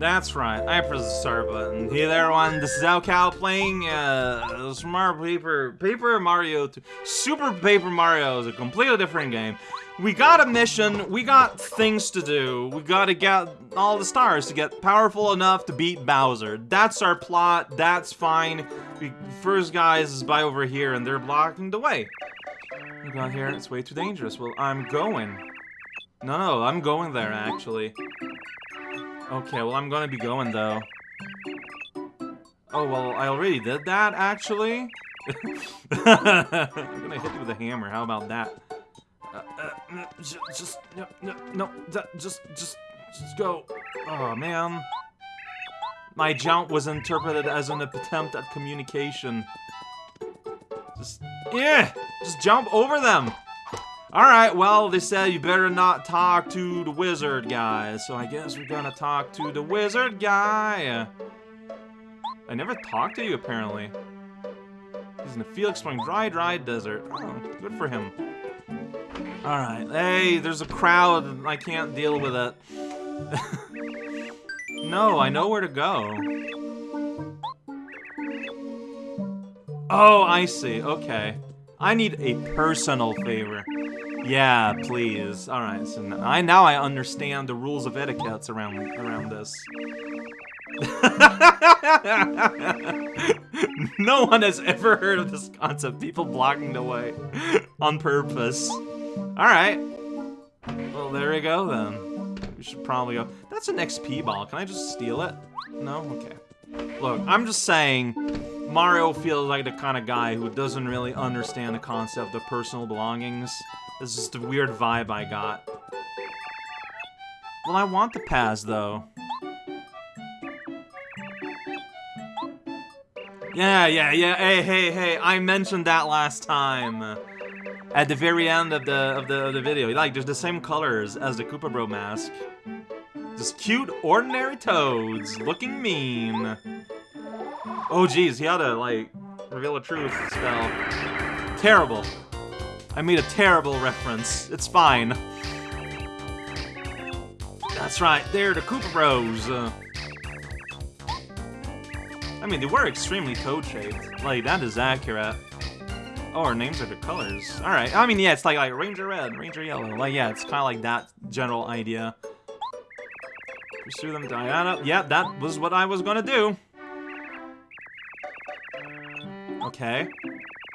That's right, I press the start button. Hey there everyone, this is raocow playing uh, Smart Paper, Paper Mario 2. Super Paper Mario is a completely different game. We got a mission, we got things to do, we gotta get all the stars to get powerful enough to beat Bowser. That's our plot, that's fine. First guys is by over here and they're blocking the way. We got here, it's way too dangerous. Well, I'm going. No, no, I'm going there actually. Okay, well, I'm gonna be going, though. Oh, well, I already did that, actually. I'm gonna hit you with a hammer, how about that? Uh, uh, just, no, no, no, just, just, just go. Oh, man. My jump was interpreted as an attempt at communication. Just, yeah, just jump over them. Alright, well, they said you better not talk to the wizard guy, so I guess we're gonna talk to the wizard guy. I never talked to you, apparently. He's in the field exploring dry, dry desert. Oh, good for him. Alright, hey, there's a crowd, I can't deal with it. no, I know where to go. Oh, I see, okay. I need a personal favor. Yeah, please. All right, so now I now I understand the rules of etiquette around around this. no one has ever heard of this concept. People blocking the way on purpose. All right. Well, there we go then. We should probably go. That's an XP ball. Can I just steal it? No. Okay. Look, I'm just saying. Mario feels like the kind of guy who doesn't really understand the concept of personal belongings. This is the weird vibe I got. Well, I want the Paz, though. Yeah, yeah, yeah, hey, hey, hey, I mentioned that last time. At the very end of the of the, of the video. Like, there's the same colors as the Koopa Bro mask. Just cute, ordinary toads, looking mean. Oh, geez, he had to, like, reveal a truth spell. Terrible. I made a terrible reference. It's fine. That's right, they're the Koopa Bros. Uh, I mean, they were extremely toad-shaped. Like, that is accurate. Oh, our names are the colors. Alright, I mean, yeah, it's like, like Ranger Red, Ranger Yellow. Like, yeah, it's kind of like that general idea. Pursue them, Diana. Yeah, that was what I was gonna do. Okay.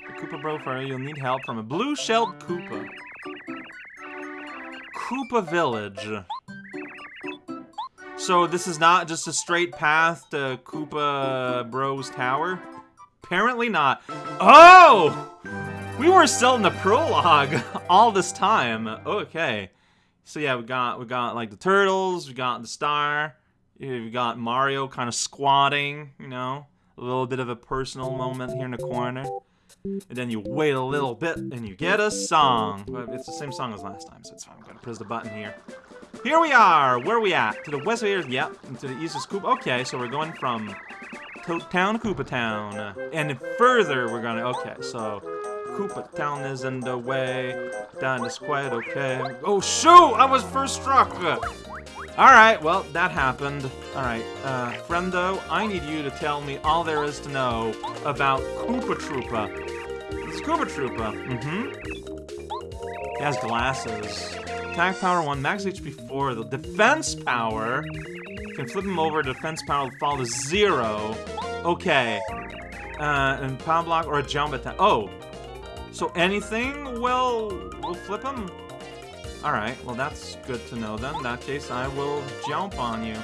The Koopa Bro for you'll need help from a blue-shelled Koopa. Koopa Village. So this is not just a straight path to Koopa Bro's tower? Apparently not. Oh! We were still in the prologue all this time. Okay. So yeah, we got we got like the turtles, we got the star, we got Mario kind of squatting, you know, a little bit of a personal moment here in the corner. And then you wait a little bit, and you get a song. It's the same song as last time, so it's fine. I'm gonna press the button here. Here we are! Where are we at? To the west of here? Yep. And to the east is Koopa. Okay, so we're going from Toad Town to Koopa Town. And further, we're gonna... Okay, so... Koopa Town is in the way. That is quite okay. Oh, shoot! I was first struck! Alright, well, that happened. Alright, uh, friendo, I need you to tell me all there is to know about Koopa Troopa. Is Koopa Troopa. Mm-hmm. He has glasses. Attack power 1, max HP 4. The defense power... can flip him over, defense power will fall to 0. Okay. Uh, and power block or a jump attack. Oh! So anything will, will flip him? Alright, well that's good to know then. In that case, I will jump on you.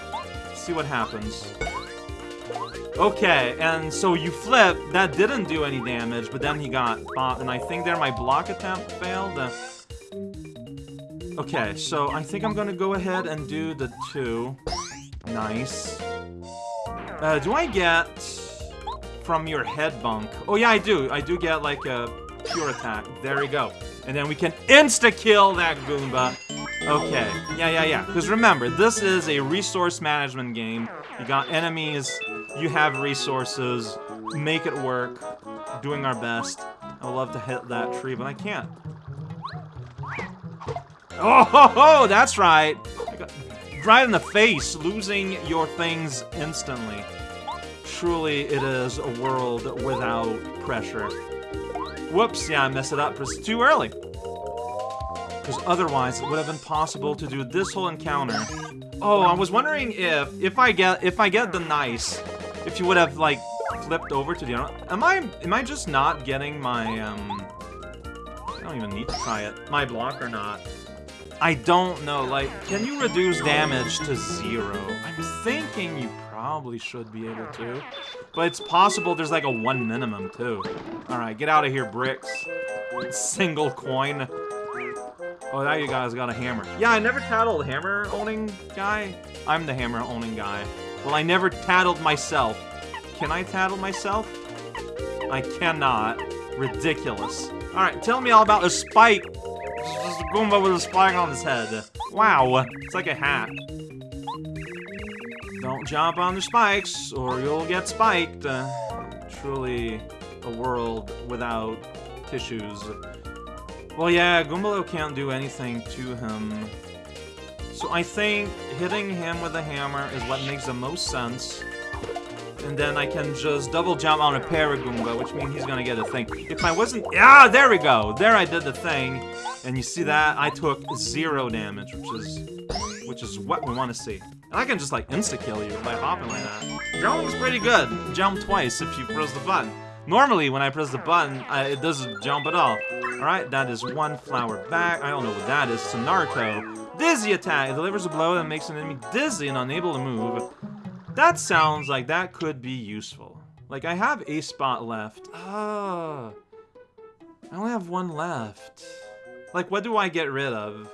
See what happens. Okay, and so you flip, that didn't do any damage, but then he got bought, and I think there my block attempt failed. Okay, so I think I'm gonna go ahead and do the two. Nice. Uh, do I get from your head bunk? Oh yeah, I do. I do get like a pure attack. There we go. And then we can insta-kill that Goomba. Okay, yeah, yeah, yeah. Because remember, this is a resource management game. You got enemies, you have resources, make it work, doing our best. I would love to hit that tree, but I can't. Oh, ho, ho, that's right. Right in the face, losing your things instantly. Truly, it is a world without pressure. Whoops, yeah, I messed it up. It's too early. Because otherwise, it would have been possible to do this whole encounter. Oh, I was wondering if, if I get, if I get the nice, if you would have, like, flipped over to the other. Am I, am I just not getting my, um, I don't even need to try it. My block or not. I don't know, like, can you reduce damage to zero? I'm thinking you probably should be able to. But it's possible there's like a one minimum, too. Alright, get out of here, bricks. Single coin. Oh, now you guys got a hammer. Yeah, I never tattled hammer-owning guy. I'm the hammer-owning guy. Well, I never tattled myself. Can I tattle myself? I cannot. Ridiculous. Alright, tell me all about the spike just a Goomba with a spike on his head. Wow, it's like a hat. Don't jump on the spikes, or you'll get spiked. Uh, truly a world without tissues. Well, yeah, Goombario can't do anything to him. So I think hitting him with a hammer is what makes the most sense. And then I can just double jump on a Paragoomba, which means he's gonna get a thing. If I wasn't- Ah, there we go! There I did the thing. And you see that? I took zero damage, which is which is what we want to see. And I can just like insta-kill you by hopping like that. Jumping's pretty good. Jump twice if you press the button. Normally, when I press the button, I, it doesn't jump at all. Alright, that is one flower back. I don't know what that is. It's a Narco. Dizzy attack. It delivers a blow that makes an enemy dizzy and unable to move. That sounds like that could be useful. Like, I have a spot left. Oh. I only have one left. Like, what do I get rid of?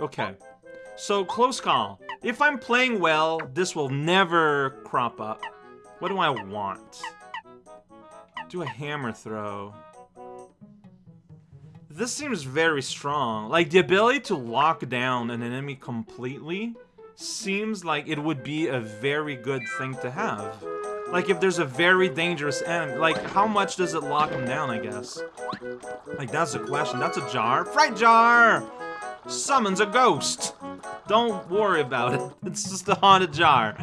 Okay. So, close call. If I'm playing well, this will never crop up. What do I want? Do a hammer throw. This seems very strong. Like, the ability to lock down an enemy completely seems like it would be a very good thing to have. Like, if there's a very dangerous enemy, like, how much does it lock him down, I guess? Like, that's a question. That's a jar. Fright jar! Summons a ghost! Don't worry about it. It's just a haunted jar.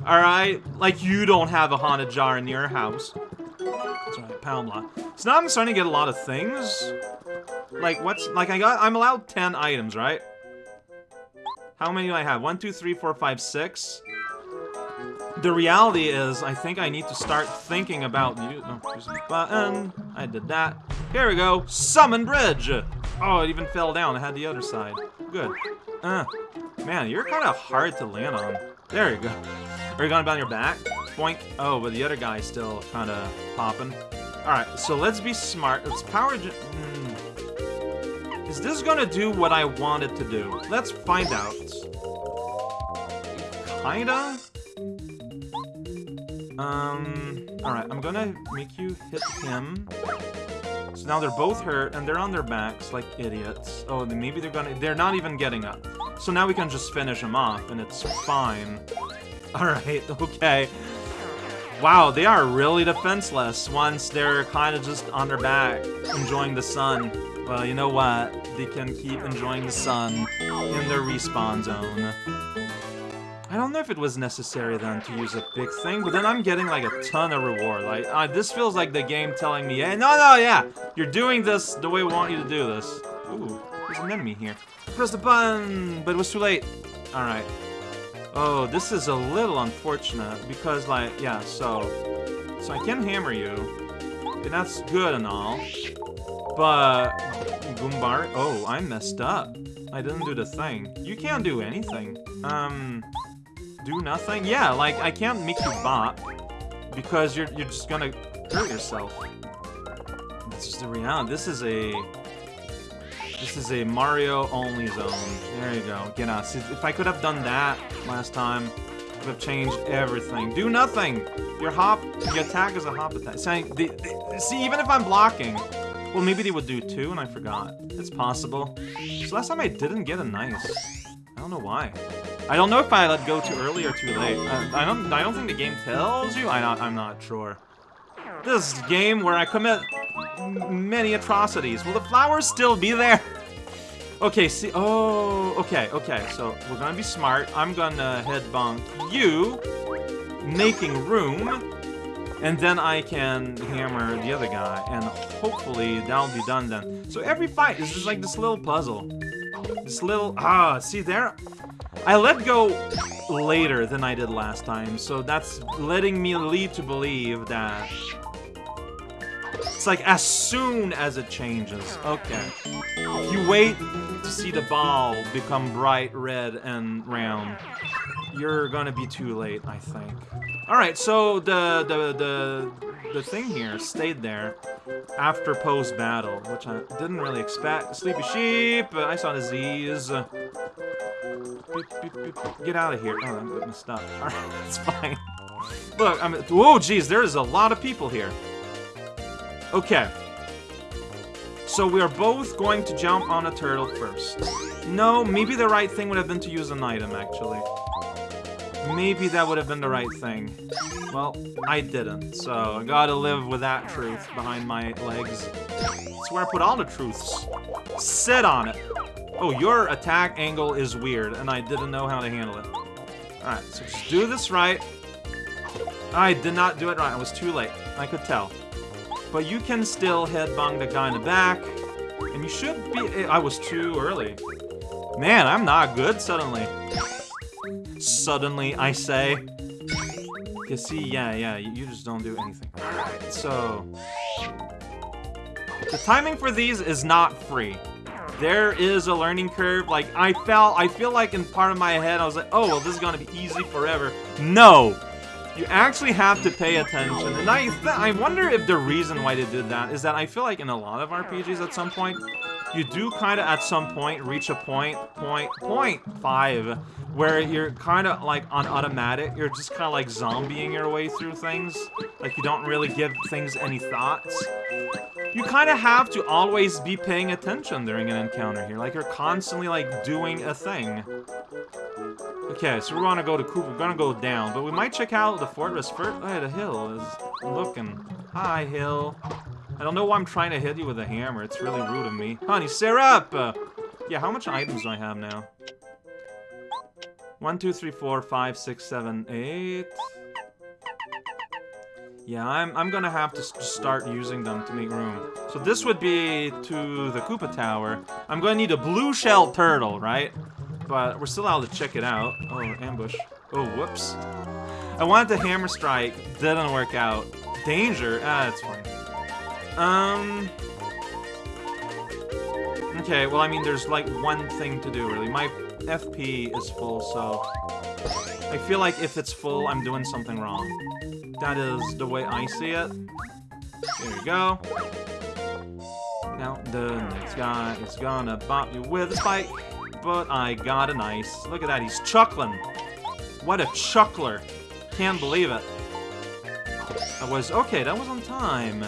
Alright? Like, you don't have a haunted jar in your house. That's right, pound block. So now I'm starting to get a lot of things. Like, what's... Like, I got... I'm allowed 10 items, right? How many do I have? One, two, three, four, five, six. The reality is, I think I need to start thinking about you. No, use a button. I did that. Here we go. Summon bridge. Oh, it even fell down. I had the other side. Good. Uh, man, you're kind of hard to land on. There you go. Are you going down your back? Boink. Oh, but the other guy's still kind of popping. All right, so let's be smart. Let's power. Mm. Is this gonna do what I want it to do? Let's find out. Kinda? Um, alright, I'm gonna make you hit him. So now they're both hurt, and they're on their backs like idiots. Oh, maybe they're gonna- they're not even getting up. So now we can just finish them off, and it's fine. Alright, okay. Wow, they are really defenseless once they're kind of just on their back, enjoying the sun. Well, you know what? They can keep enjoying the sun in their respawn zone. I don't know if it was necessary then to use a big thing, but then I'm getting like a ton of reward. Like, uh, this feels like the game telling me, hey, no, no, yeah, you're doing this the way we want you to do this. Ooh, there's an enemy here. Press the button, but it was too late. Alright. Oh, this is a little unfortunate, because like, yeah, so... So I can hammer you, and that's good and all, but... Goombar... Oh, I messed up. I didn't do the thing. You can't do anything. Um do nothing? Yeah, like, I can't make you bop, because you're, you're just gonna hurt yourself. This is the reality. This is a... This is a Mario-only zone. There you go. Get. See, if I could have done that last time, I would have changed everything. Do nothing! Your hop, your attack is a hop attack. Saying, they, they, see, even if I'm blocking, well, maybe they would do two, and I forgot. It's possible. So last time I didn't get a nice. I don't know why. I don't know if I let go too early or too late. I, I don't. I don't think the game tells you. I. I'm not sure. This game where I commit many atrocities. Will the flowers still be there? Okay, see, oh, okay, okay, so we're gonna be smart. I'm gonna head bonk you, making room, and then I can hammer the other guy, and hopefully that'll be done then. So every fight is just like this little puzzle. This little, ah, see there? I let go later than I did last time, so that's letting me lead to believe that it's like as soon as it changes. Okay. If you wait to see the ball become bright red and round, you're gonna be too late, I think. Alright, so the, the, the, the thing here stayed there after post-battle, which I didn't really expect. Sleepy sheep, I saw disease. Get out of here. Oh, I'm getting stuck. Alright, it's fine. Look, I'm- whoa, geez, there is a lot of people here. Okay. So we are both going to jump on a turtle first. No, maybe the right thing would have been to use an item, actually. Maybe that would have been the right thing. Well, I didn't, so I gotta live with that truth behind my legs. That's where I put all the truths. Sit on it. Oh, your attack angle is weird, and I didn't know how to handle it. Alright, so just do this right. I did not do it right. I was too late. I could tell. But you can still headbang the guy in the back. And you should be... Eh, I was too early. Man, I'm not good suddenly. Suddenly, I say. You see, yeah, yeah, you just don't do anything. Alright, so... The timing for these is not free. There is a learning curve. Like, I felt, I feel like in part of my head, I was like, oh, well, this is gonna be easy forever. No! You actually have to pay attention. And I, I wonder if the reason why they did that is that I feel like in a lot of RPGs at some point, you do kind of at some point reach a point, point, point five, where you're kind of like on automatic. You're just kind of like zombieing your way through things. Like you don't really give things any thoughts. You kind of have to always be paying attention during an encounter here. Like you're constantly like doing a thing. Okay, so we want to go to Coop. We're gonna go down, but we might check out the fortress first. Hey, the hill is looking. Hi, hill. I don't know why I'm trying to hit you with a hammer. It's really rude of me. Honey, syrup! Uh, yeah, how much items do I have now? One, two, three, four, five, six, seven, eight. Yeah, I'm, I'm gonna have to start using them to make room. So this would be to the Koopa Tower. I'm gonna need a blue shell turtle, right? But we're still allowed to check it out. Oh, ambush. Oh, whoops. I wanted to hammer strike. Didn't work out. Danger? Ah, it's fine. Um... Okay, well, I mean, there's like one thing to do, really. My FP is full, so... I feel like if it's full, I'm doing something wrong. That is the way I see it. There you go. Now, the next guy is gonna bop you with a spike but I got a nice. Look at that, he's chuckling. What a chuckler. Can't believe it. I was, okay, that was on time.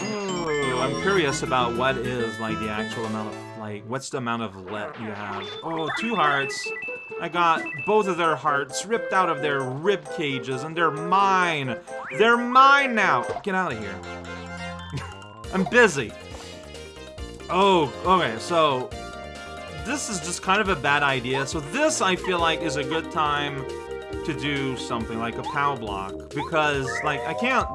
Ooh, I'm curious about what is, like, the actual amount of, like, what's the amount of let you have? Oh, two hearts. I got both of their hearts ripped out of their rib cages, and they're mine. They're mine now. Get out of here. I'm busy. Oh, okay, so this is just kind of a bad idea. So this, I feel like, is a good time to do something like a POW block. Because, like, I can't...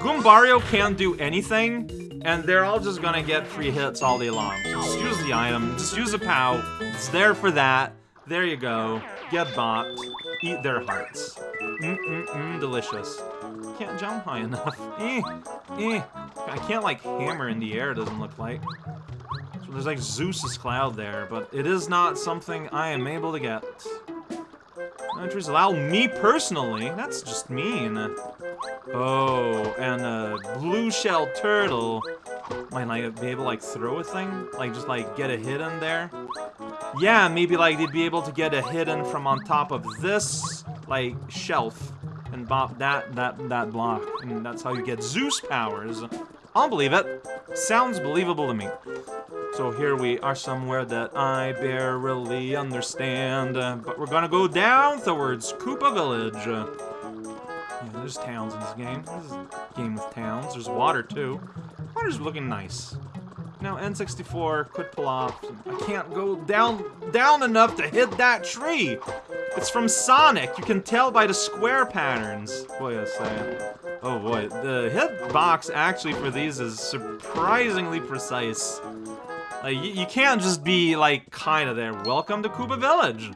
Goombario can't do anything, and they're all just gonna get free hits all day long. So just use the item, just use a POW. It's there for that. There you go. Get bought. Eat their hearts. Mm-mm-mm, delicious. Can't jump high enough. eh, eh. I can't, like, hammer in the air, doesn't look like. So there's like Zeus's cloud there, but it is not something I am able to get. Entries allow me personally. That's just mean. Oh, and a blue shell turtle. Might I be able to like throw a thing? Like just like get a hit in there? Yeah, maybe like they'd be able to get a hidden from on top of this like shelf and bop that that that block. And that's how you get Zeus powers. I'll believe it. Sounds believable to me. So here we are somewhere that I barely understand. But we're gonna go down towards Koopa Village. Yeah, there's towns in this game. This is a game with towns. There's water, too. Water's looking nice. Now N64 could pull off. I can't go down down enough to hit that tree. It's from Sonic. You can tell by the square patterns. Boy, I say. Oh boy, the hitbox actually for these is surprisingly precise. Like, you, you can't just be, like, kinda there. Welcome to Koopa Village.